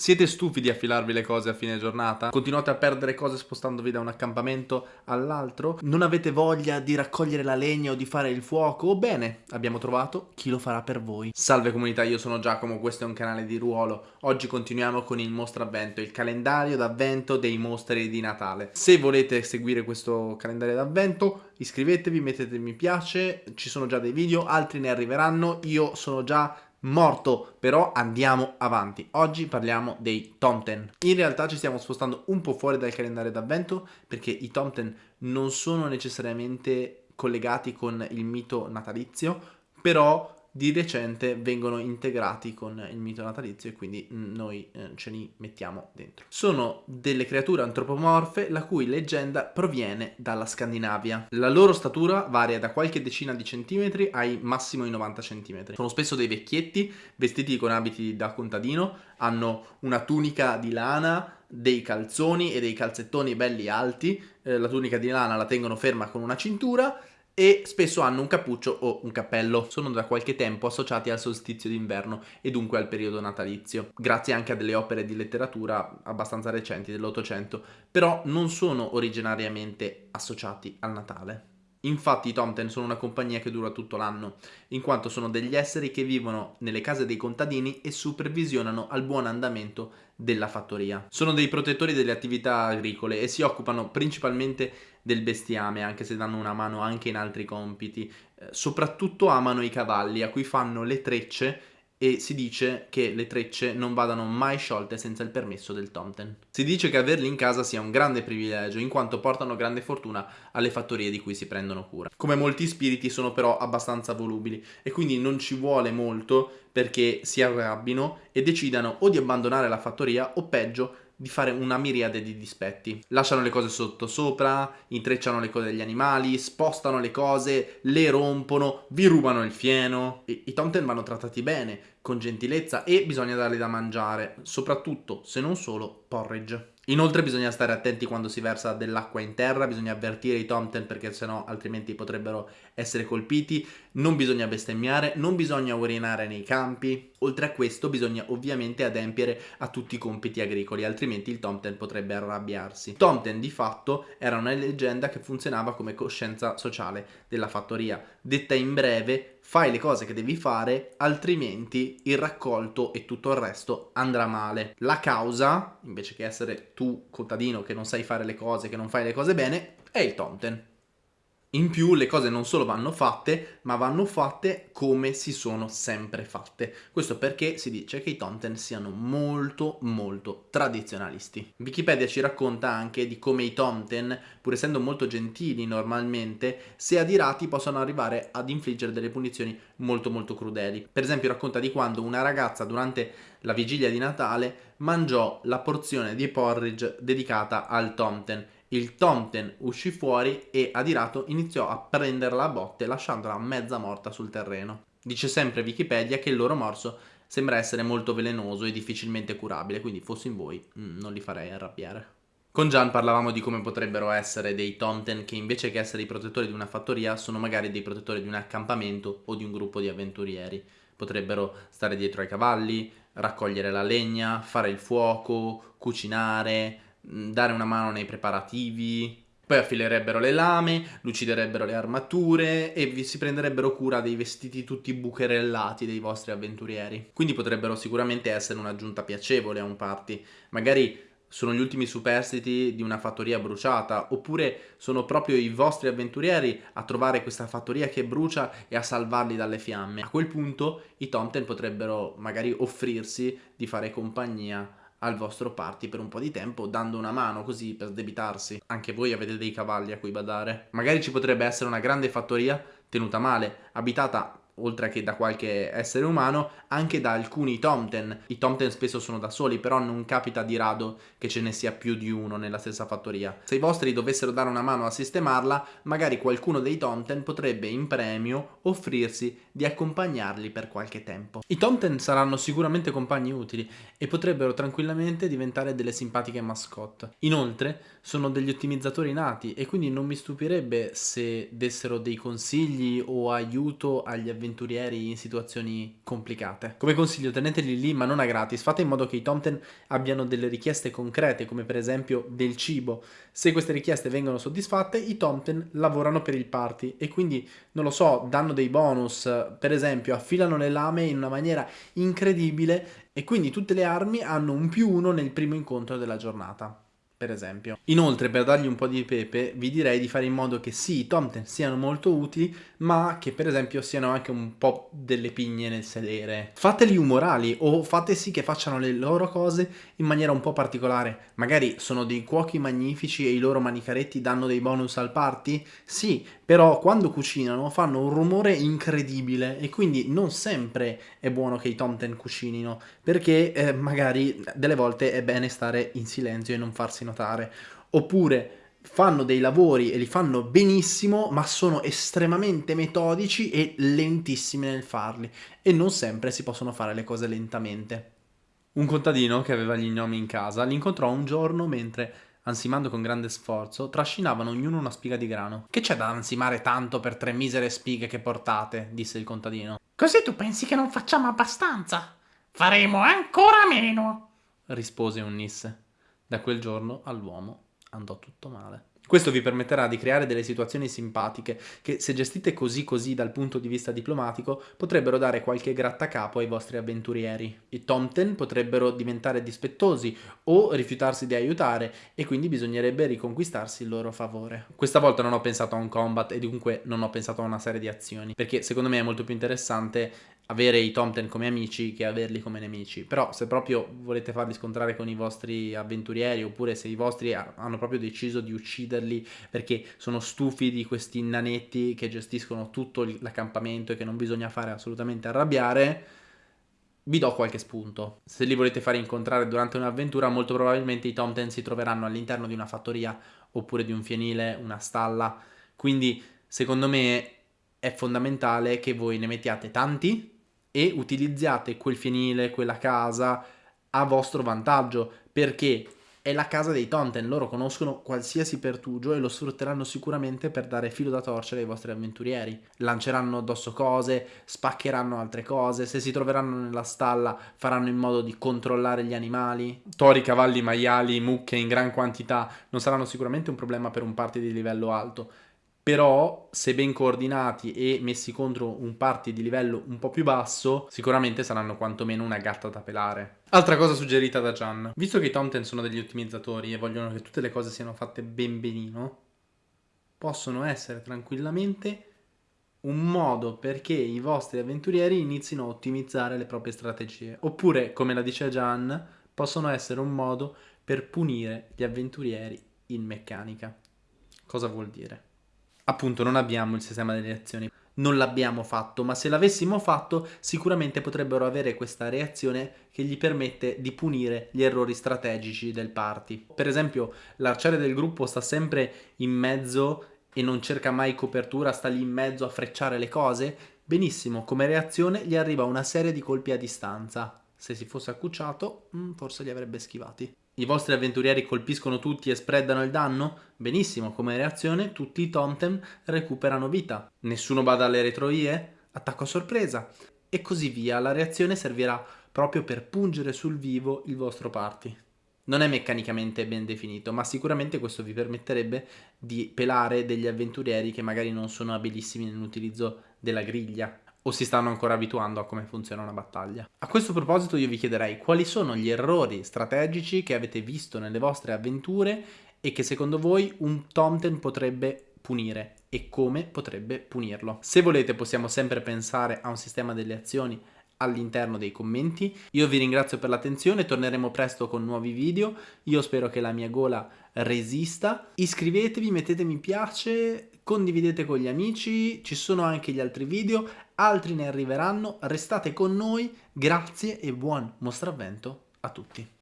Siete stufi di affilarvi le cose a fine giornata? Continuate a perdere cose spostandovi da un accampamento all'altro? Non avete voglia di raccogliere la legna o di fare il fuoco? Bene, abbiamo trovato chi lo farà per voi. Salve comunità, io sono Giacomo, questo è un canale di ruolo. Oggi continuiamo con il mostro avvento, il calendario d'avvento dei mostri di Natale. Se volete seguire questo calendario d'avvento, iscrivetevi, mettete mi piace, ci sono già dei video, altri ne arriveranno, io sono già morto, però andiamo avanti. Oggi parliamo dei Tomten. In realtà ci stiamo spostando un po' fuori dal calendario d'avvento perché i Tomten non sono necessariamente collegati con il mito natalizio, però di recente vengono integrati con il mito natalizio e quindi mm, noi eh, ce li mettiamo dentro. Sono delle creature antropomorfe la cui leggenda proviene dalla Scandinavia. La loro statura varia da qualche decina di centimetri ai massimo i 90 centimetri. Sono spesso dei vecchietti vestiti con abiti da contadino, hanno una tunica di lana, dei calzoni e dei calzettoni belli alti, eh, la tunica di lana la tengono ferma con una cintura e spesso hanno un cappuccio o un cappello. Sono da qualche tempo associati al solstizio d'inverno e dunque al periodo natalizio, grazie anche a delle opere di letteratura abbastanza recenti dell'Ottocento, però non sono originariamente associati al Natale. Infatti i Tomten sono una compagnia che dura tutto l'anno, in quanto sono degli esseri che vivono nelle case dei contadini e supervisionano al buon andamento della fattoria. Sono dei protettori delle attività agricole e si occupano principalmente del bestiame, anche se danno una mano anche in altri compiti. Eh, soprattutto amano i cavalli, a cui fanno le trecce e si dice che le trecce non vadano mai sciolte senza il permesso del Tomten. Si dice che averli in casa sia un grande privilegio, in quanto portano grande fortuna alle fattorie di cui si prendono cura. Come molti spiriti sono però abbastanza volubili e quindi non ci vuole molto perché si arrabbino e decidano o di abbandonare la fattoria o peggio di fare una miriade di dispetti. Lasciano le cose sotto sopra, intrecciano le cose degli animali, spostano le cose, le rompono, vi rubano il fieno. I, i tomten vanno trattati bene, con gentilezza e bisogna darli da mangiare, soprattutto, se non solo, porridge. Inoltre bisogna stare attenti quando si versa dell'acqua in terra, bisogna avvertire i tomten perché sennò altrimenti potrebbero essere colpiti, non bisogna bestemmiare, non bisogna urinare nei campi. Oltre a questo bisogna ovviamente adempiere a tutti i compiti agricoli, altrimenti il tomten potrebbe arrabbiarsi. Tomten di fatto era una leggenda che funzionava come coscienza sociale della fattoria. Detta in breve, fai le cose che devi fare, altrimenti il raccolto e tutto il resto andrà male. La causa, invece che essere tu contadino che non sai fare le cose, che non fai le cose bene, è il Tomten. In più le cose non solo vanno fatte, ma vanno fatte come si sono sempre fatte. Questo perché si dice che i Tomten siano molto molto tradizionalisti. Wikipedia ci racconta anche di come i Tomten, pur essendo molto gentili normalmente, se adirati possono arrivare ad infliggere delle punizioni molto molto crudeli. Per esempio racconta di quando una ragazza durante la vigilia di Natale mangiò la porzione di porridge dedicata al Tomten il Tomten uscì fuori e adirato iniziò a prenderla a botte lasciandola mezza morta sul terreno. Dice sempre Wikipedia che il loro morso sembra essere molto velenoso e difficilmente curabile, quindi fossi in voi mm, non li farei arrabbiare. Con Gian parlavamo di come potrebbero essere dei Tomten che invece che essere i protettori di una fattoria sono magari dei protettori di un accampamento o di un gruppo di avventurieri. Potrebbero stare dietro ai cavalli, raccogliere la legna, fare il fuoco, cucinare, dare una mano nei preparativi, poi affilerebbero le lame, luciderebbero le armature e vi si prenderebbero cura dei vestiti tutti bucherellati dei vostri avventurieri. Quindi potrebbero sicuramente essere un'aggiunta piacevole a un party. Magari sono gli ultimi superstiti di una fattoria bruciata, oppure sono proprio i vostri avventurieri a trovare questa fattoria che brucia e a salvarli dalle fiamme. A quel punto i Tomten potrebbero magari offrirsi di fare compagnia al vostro party per un po' di tempo dando una mano così per sdebitarsi. Anche voi avete dei cavalli a cui badare. Magari ci potrebbe essere una grande fattoria tenuta male, abitata oltre che da qualche essere umano, anche da alcuni Tomten. I Tomten spesso sono da soli, però non capita di rado che ce ne sia più di uno nella stessa fattoria. Se i vostri dovessero dare una mano a sistemarla, magari qualcuno dei Tomten potrebbe in premio offrirsi di accompagnarli per qualche tempo. I Tomten saranno sicuramente compagni utili e potrebbero tranquillamente diventare delle simpatiche mascotte. Inoltre, sono degli ottimizzatori nati e quindi non mi stupirebbe se dessero dei consigli o aiuto agli avventurieri avventurieri in situazioni complicate. Come consiglio teneteli lì ma non a gratis, fate in modo che i Tomten abbiano delle richieste concrete come per esempio del cibo. Se queste richieste vengono soddisfatte i Tomten lavorano per il party e quindi non lo so, danno dei bonus, per esempio affilano le lame in una maniera incredibile e quindi tutte le armi hanno un più uno nel primo incontro della giornata per esempio. Inoltre, per dargli un po' di pepe, vi direi di fare in modo che sì, i Tomten siano molto utili, ma che per esempio siano anche un po' delle pigne nel sedere. Fateli umorali o fate sì che facciano le loro cose in maniera un po' particolare. Magari sono dei cuochi magnifici e i loro manicaretti danno dei bonus al party? Sì, però quando cucinano fanno un rumore incredibile e quindi non sempre è buono che i Tomten cucinino, perché eh, magari delle volte è bene stare in silenzio e non farsi notare. Oppure fanno dei lavori e li fanno benissimo, ma sono estremamente metodici e lentissimi nel farli e non sempre si possono fare le cose lentamente. Un contadino che aveva gli gnomi in casa li incontrò un giorno mentre, ansimando con grande sforzo, trascinavano ognuno una spiga di grano. Che c'è da ansimare tanto per tre misere spighe che portate? disse il contadino. Così tu pensi che non facciamo abbastanza? Faremo ancora meno, rispose un nisse. Da quel giorno all'uomo andò tutto male. Questo vi permetterà di creare delle situazioni simpatiche che, se gestite così così dal punto di vista diplomatico, potrebbero dare qualche grattacapo ai vostri avventurieri. I Tomten potrebbero diventare dispettosi o rifiutarsi di aiutare e quindi bisognerebbe riconquistarsi il loro favore. Questa volta non ho pensato a un combat e dunque non ho pensato a una serie di azioni, perché secondo me è molto più interessante avere i Tomten come amici che averli come nemici. Però se proprio volete farli scontrare con i vostri avventurieri oppure se i vostri hanno proprio deciso di ucciderli perché sono stufi di questi nanetti che gestiscono tutto l'accampamento e che non bisogna fare assolutamente arrabbiare, vi do qualche spunto. Se li volete fare incontrare durante un'avventura, molto probabilmente i Tomten si troveranno all'interno di una fattoria oppure di un fienile, una stalla. Quindi, secondo me, è fondamentale che voi ne mettiate tanti e utilizziate quel fienile, quella casa a vostro vantaggio perché è la casa dei Tonten, loro conoscono qualsiasi pertugio e lo sfrutteranno sicuramente per dare filo da torcere ai vostri avventurieri. Lanceranno addosso cose, spaccheranno altre cose, se si troveranno nella stalla faranno in modo di controllare gli animali. Tori, cavalli, maiali, mucche in gran quantità non saranno sicuramente un problema per un party di livello alto, però se ben coordinati e messi contro un party di livello un po' più basso, sicuramente saranno quantomeno una gatta da pelare. Altra cosa suggerita da Gian. Visto che i Tomten sono degli ottimizzatori e vogliono che tutte le cose siano fatte ben benino, possono essere tranquillamente un modo perché i vostri avventurieri inizino a ottimizzare le proprie strategie. Oppure, come la dice Gian, possono essere un modo per punire gli avventurieri in meccanica. Cosa vuol dire? Appunto non abbiamo il sistema delle reazioni. Non l'abbiamo fatto, ma se l'avessimo fatto sicuramente potrebbero avere questa reazione che gli permette di punire gli errori strategici del party. Per esempio l'arciere del gruppo sta sempre in mezzo e non cerca mai copertura, sta lì in mezzo a frecciare le cose. Benissimo, come reazione gli arriva una serie di colpi a distanza. Se si fosse accucciato, mm, forse li avrebbe schivati. I vostri avventurieri colpiscono tutti e spreadano il danno? Benissimo, come reazione tutti i Tomtem recuperano vita. Nessuno bada alle retroie? Attacco a sorpresa. E così via, la reazione servirà proprio per pungere sul vivo il vostro party. Non è meccanicamente ben definito, ma sicuramente questo vi permetterebbe di pelare degli avventurieri che magari non sono abilissimi nell'utilizzo della griglia o si stanno ancora abituando a come funziona una battaglia. A questo proposito io vi chiederei quali sono gli errori strategici che avete visto nelle vostre avventure e che secondo voi un Tomten potrebbe punire e come potrebbe punirlo. Se volete possiamo sempre pensare a un sistema delle azioni all'interno dei commenti. Io vi ringrazio per l'attenzione, torneremo presto con nuovi video, io spero che la mia gola resista. Iscrivetevi, mettete mi piace, condividete con gli amici, ci sono anche gli altri video, altri ne arriveranno, restate con noi, grazie e buon mostravvento a tutti.